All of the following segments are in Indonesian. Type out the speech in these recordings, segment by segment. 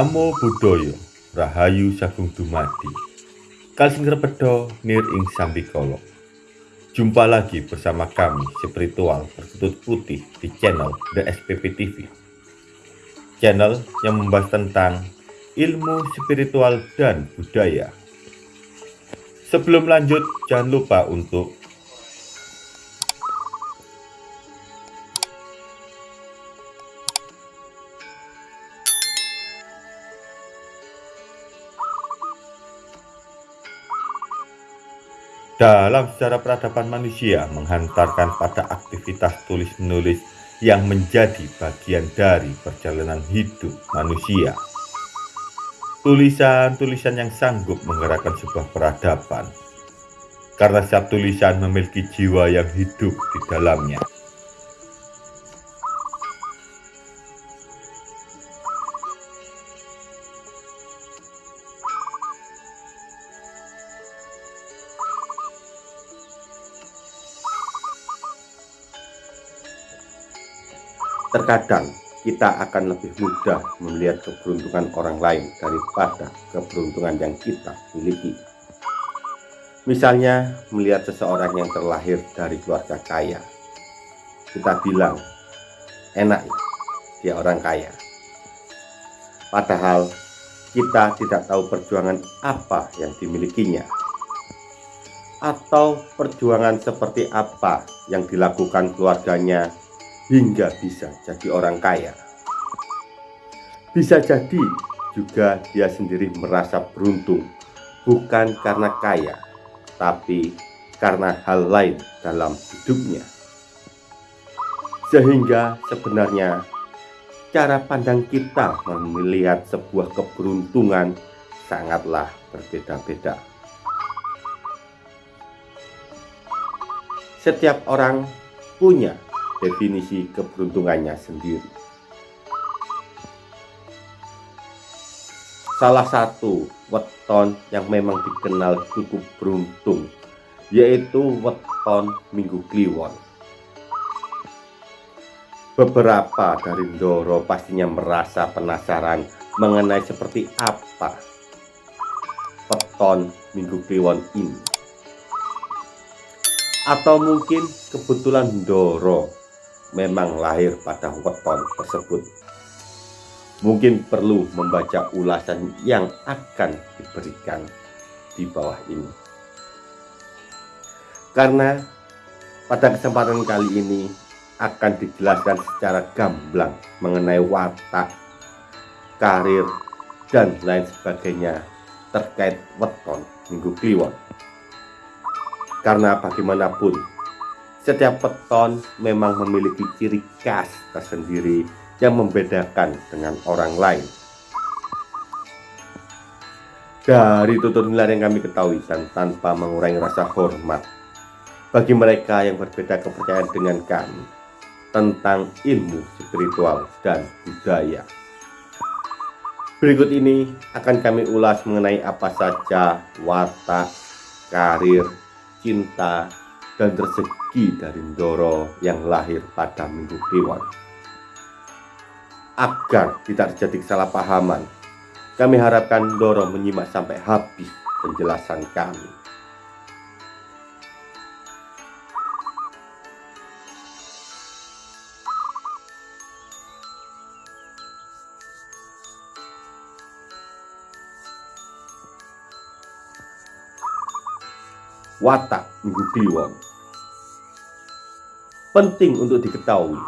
Namo Buddhaya Rahayu Sagung Dumadi. Kalsing Repedo Nir Ing Sambikolo. Jumpa lagi bersama kami spiritual berkutut putih di channel The SPP TV Channel yang membahas tentang ilmu spiritual dan budaya. Sebelum lanjut jangan lupa untuk dalam sejarah peradaban manusia menghantarkan pada aktivitas tulis-menulis yang menjadi bagian dari perjalanan hidup manusia. Tulisan-tulisan yang sanggup menggerakkan sebuah peradaban, karena setiap tulisan memiliki jiwa yang hidup di dalamnya. Terkadang kita akan lebih mudah melihat keberuntungan orang lain daripada keberuntungan yang kita miliki. Misalnya, melihat seseorang yang terlahir dari keluarga kaya. Kita bilang, enak ya, dia orang kaya. Padahal, kita tidak tahu perjuangan apa yang dimilikinya. Atau perjuangan seperti apa yang dilakukan keluarganya hingga bisa jadi orang kaya. Bisa jadi juga dia sendiri merasa beruntung bukan karena kaya, tapi karena hal lain dalam hidupnya. Sehingga sebenarnya cara pandang kita melihat sebuah keberuntungan sangatlah berbeda-beda. Setiap orang punya definisi keberuntungannya sendiri. Salah satu weton yang memang dikenal cukup beruntung yaitu weton Minggu Kliwon. Beberapa dari Ndoro pastinya merasa penasaran mengenai seperti apa weton Minggu Kliwon ini. Atau mungkin kebetulan Ndoro memang lahir pada weton tersebut. Mungkin perlu membaca ulasan yang akan diberikan di bawah ini. Karena pada kesempatan kali ini akan dijelaskan secara gamblang mengenai watak, karir, dan lain sebagainya terkait weton Minggu Kliwon. Karena bagaimanapun setiap peton memang memiliki ciri khas tersendiri yang membedakan dengan orang lain. Dari tutur nilai yang kami ketahui dan tanpa mengurangi rasa hormat bagi mereka yang berbeda kepercayaan dengan kami tentang ilmu spiritual dan budaya. Berikut ini akan kami ulas mengenai apa saja watak, karir, cinta, dan rezeki dari Ndoro yang lahir pada Minggu Kliwon. Agar tidak terjadi kesalahpahaman, kami harapkan Ndoro menyimak sampai habis penjelasan kami. Watak Minggu Kliwon Penting untuk diketahui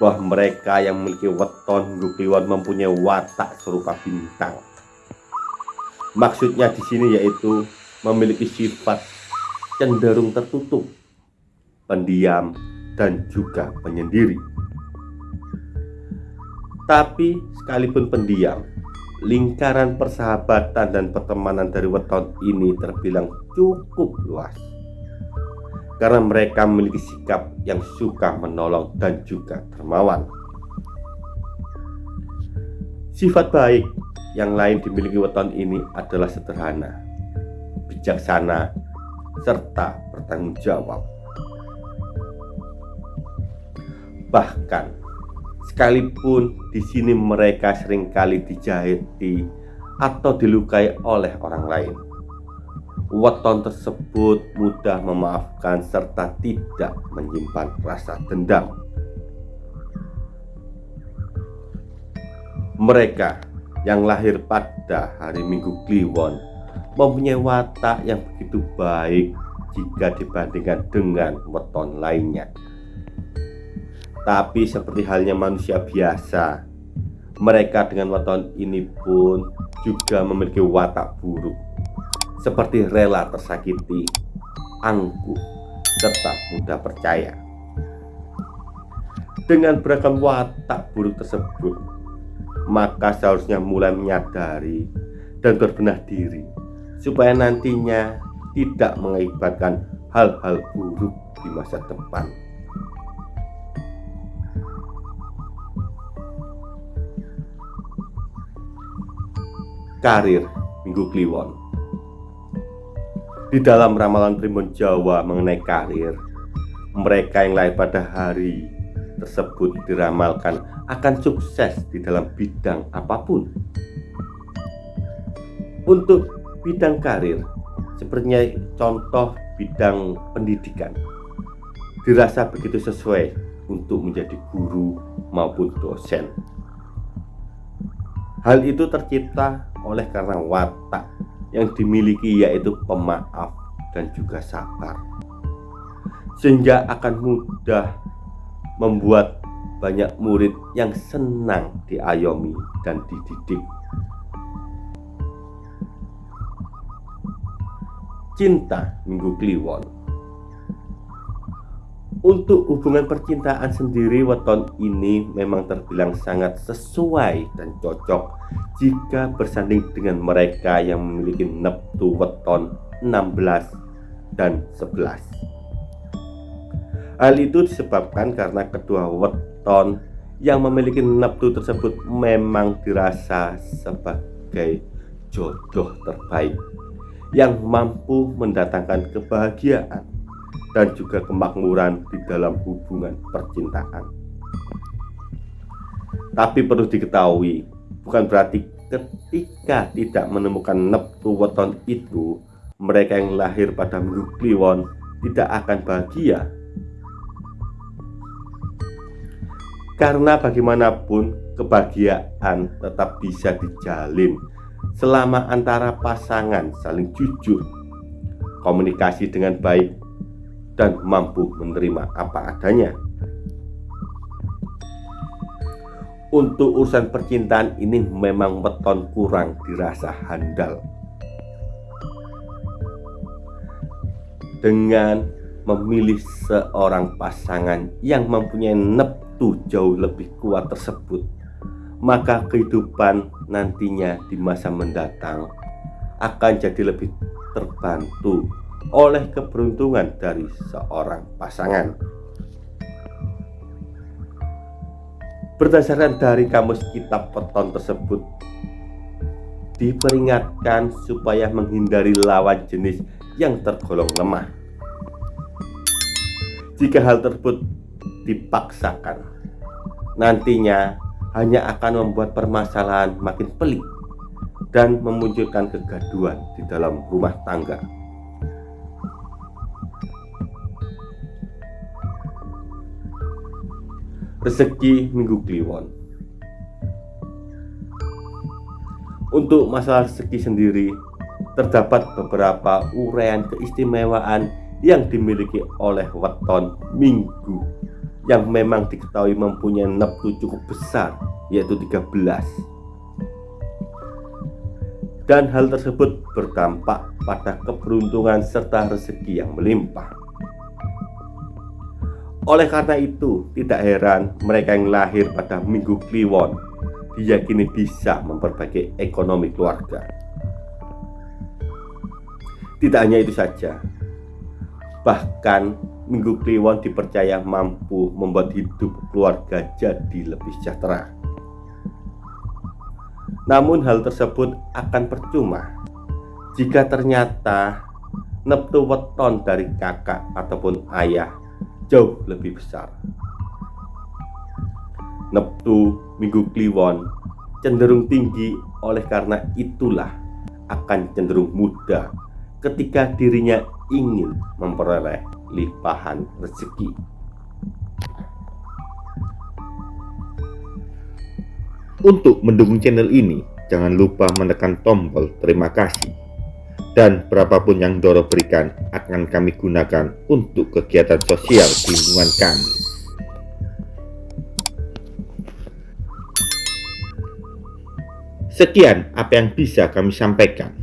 bahwa mereka yang memiliki weton Kliwon mempunyai watak serupa bintang. Maksudnya di sini yaitu memiliki sifat cenderung tertutup, pendiam, dan juga penyendiri. Tapi sekalipun pendiam, lingkaran persahabatan dan pertemanan dari weton ini terbilang cukup luas karena mereka memiliki sikap yang suka menolong dan juga dermawan. Sifat baik yang lain dimiliki weton ini adalah sederhana, bijaksana, serta bertanggung jawab. Bahkan Sekalipun di sini mereka sering kali dijahiti atau dilukai oleh orang lain. Weton tersebut mudah memaafkan serta tidak menyimpan rasa dendam. Mereka yang lahir pada hari Minggu Kliwon mempunyai watak yang begitu baik jika dibandingkan dengan weton lainnya. Tapi seperti halnya manusia biasa, mereka dengan weton ini pun juga memiliki watak buruk, seperti rela tersakiti, angkuh, serta mudah percaya. Dengan beragam watak buruk tersebut, maka seharusnya mulai menyadari dan berbenah diri supaya nantinya tidak mengakibatkan hal-hal buruk di masa depan. Karir Minggu Kliwon Di dalam ramalan Primbon Jawa mengenai karir, mereka yang lahir pada hari tersebut diramalkan akan sukses di dalam bidang apa pun. Untuk bidang karir, sepertinya contoh bidang pendidikan, dirasa begitu sesuai untuk menjadi guru maupun dosen. Hal itu tercipta oleh karena watak yang dimiliki yaitu pemaaf dan juga sabar sehingga akan mudah membuat banyak murid yang senang diayomi dan dididik. Cinta Minggu Kliwon Untuk hubungan percintaan sendiri weton ini memang terbilang sangat sesuai dan cocok jika bersanding dengan mereka yang memiliki neptu weton 16 dan 11 Hal itu disebabkan karena kedua weton yang memiliki neptu tersebut memang dirasa sebagai jodoh terbaik yang mampu mendatangkan kebahagiaan dan juga kemakmuran di dalam hubungan percintaan. Tapi perlu diketahui, bukan berarti ketika tidak menemukan neptu weton itu, mereka yang lahir pada minggu kliwon tidak akan bahagia Karena bagaimanapun kebahagiaan tetap bisa dijalin selama antara pasangan saling jujur, komunikasi dengan baik, dan mampu menerima apa adanya. Untuk urusan percintaan ini memang weton kurang dirasa handal. Dengan memilih seorang pasangan yang mempunyai nep itu jauh lebih kuat tersebut, maka kehidupan nantinya di masa mendatang akan jadi lebih terbantu oleh keberuntungan dari seorang pasangan. Berdasarkan dari kamus kitab peton tersebut, diperingatkan supaya menghindari lawan jenis yang tergolong lemah. Jika hal tersebut dipaksakan nantinya hanya akan membuat permasalahan makin pelik dan memunculkan kegaduhan di dalam rumah tangga. Rezeki Minggu Kliwon. Untuk masalah rezeki sendiri, terdapat beberapa uraian keistimewaan yang dimiliki oleh weton Minggu yang memang diketahui mempunyai neptu cukup besar yaitu 13 dan hal tersebut berdampak pada keberuntungan serta rezeki yang melimpah oleh karena itu tidak heran mereka yang lahir pada minggu kliwon diyakini bisa memperbaiki ekonomi keluarga tidak hanya itu saja bahkan Minggu Kliwon dipercaya mampu membuat hidup keluarga jadi lebih sejahtera. Namun hal tersebut akan percuma jika ternyata neptu weton dari kakak ataupun ayah jauh lebih besar. neptu minggu kliwon cenderung tinggi oleh karena itulah akan cenderung mudah ketika dirinya ingin memperoleh limpahan rezeki. Untuk mendukung channel ini, jangan lupa menekan tombol terima kasih. Dan berapapun yang Doro berikan akan kami gunakan untuk kegiatan sosial di lingkungan kami. Sekian apa yang bisa kami sampaikan.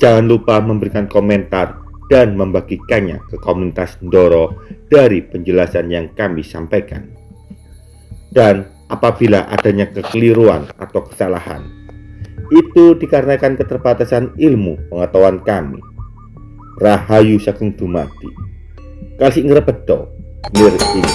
Jangan lupa memberikan komentar dan membagikannya ke komunitas Doro dari penjelasan yang kami sampaikan. Dan apabila adanya kekeliruan atau kesalahan. Itu dikarenakan keterbatasan ilmu pengetahuan kami. Rahayu Sagung Dumadi. Kasih ngrepedo, nir ing